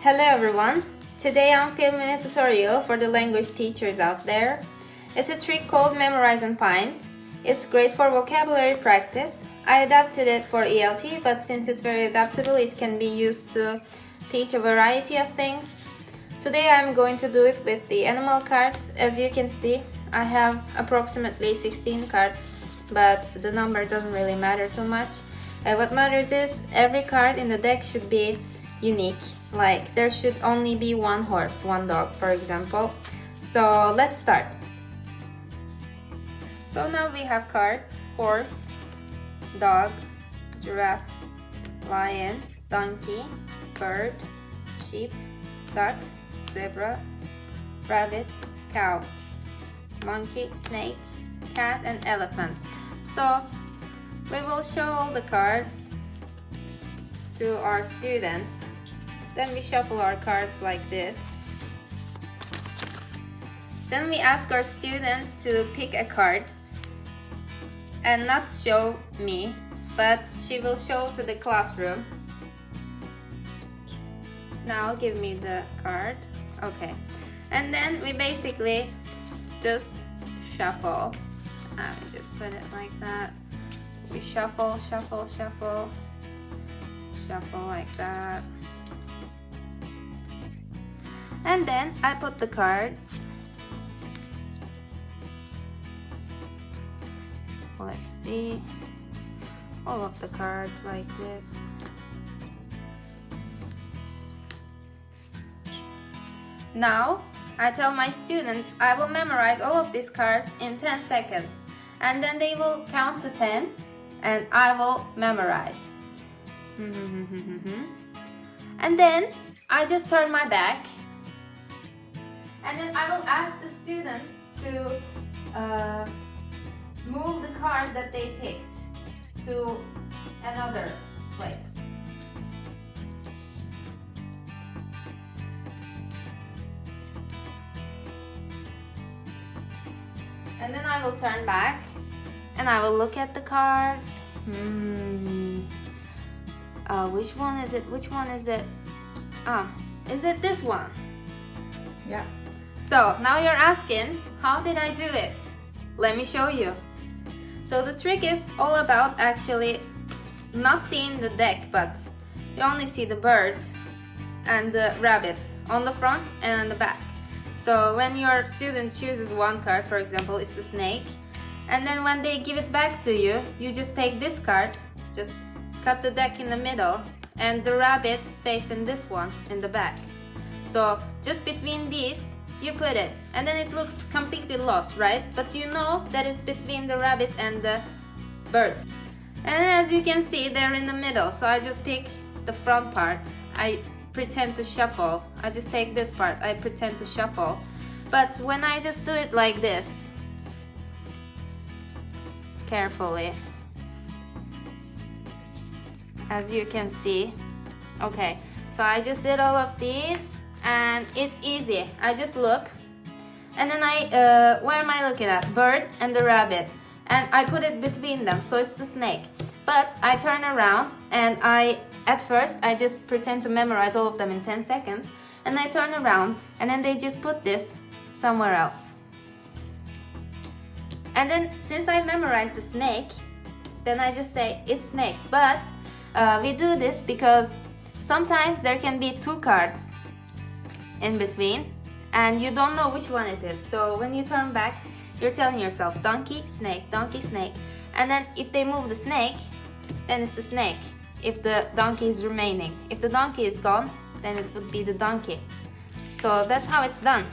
Hello everyone! Today I'm filming a tutorial for the language teachers out there. It's a trick called Memorize and Find. It's great for vocabulary practice. I adapted it for ELT, but since it's very adaptable, it can be used to teach a variety of things. Today I'm going to do it with the animal cards. As you can see, I have approximately 16 cards, but the number doesn't really matter too much. Uh, what matters is every card in the deck should be unique. Like there should only be one horse, one dog, for example. So let's start. So now we have cards, horse, dog, giraffe, lion, donkey, bird, sheep, duck, zebra, rabbit, cow, monkey, snake, cat and elephant. So we will show all the cards to our students. Then we shuffle our cards like this. Then we ask our student to pick a card and not show me, but she will show to the classroom. Now give me the card. Okay. And then we basically just shuffle. Me just put it like that. We shuffle, shuffle, shuffle, shuffle like that. And then I put the cards. Let's see. All of the cards like this. Now, I tell my students I will memorize all of these cards in 10 seconds and then they will count to 10 and I will memorize. and then I just turn my back and then I will ask the student to uh, move the card that they picked to another place. And then I will turn back and I will look at the cards. Hmm. Uh, which one is it? Which one is it? Ah, is it this one? Yeah. So now you're asking, how did I do it? Let me show you. So the trick is all about actually not seeing the deck, but you only see the bird and the rabbit on the front and on the back. So when your student chooses one card, for example, it's the snake, and then when they give it back to you, you just take this card, just cut the deck in the middle, and the rabbit facing this one in the back. So just between these, you put it, and then it looks completely lost, right? But you know that it's between the rabbit and the bird. And as you can see, they're in the middle, so I just pick the front part. I pretend to shuffle. I just take this part, I pretend to shuffle. But when I just do it like this, carefully, as you can see, okay, so I just did all of these and it's easy. I just look and then I, uh, where am I looking at? Bird and the rabbit and I put it between them, so it's the snake. But I turn around and I at first, I just pretend to memorize all of them in 10 seconds and I turn around and then they just put this somewhere else. And then since I memorized the snake, then I just say it's snake. But uh, we do this because sometimes there can be two cards in between and you don't know which one it is. So when you turn back, you're telling yourself donkey, snake, donkey, snake. And then if they move the snake, then it's the snake if the donkey is remaining. If the donkey is gone, then it would be the donkey. So that's how it's done.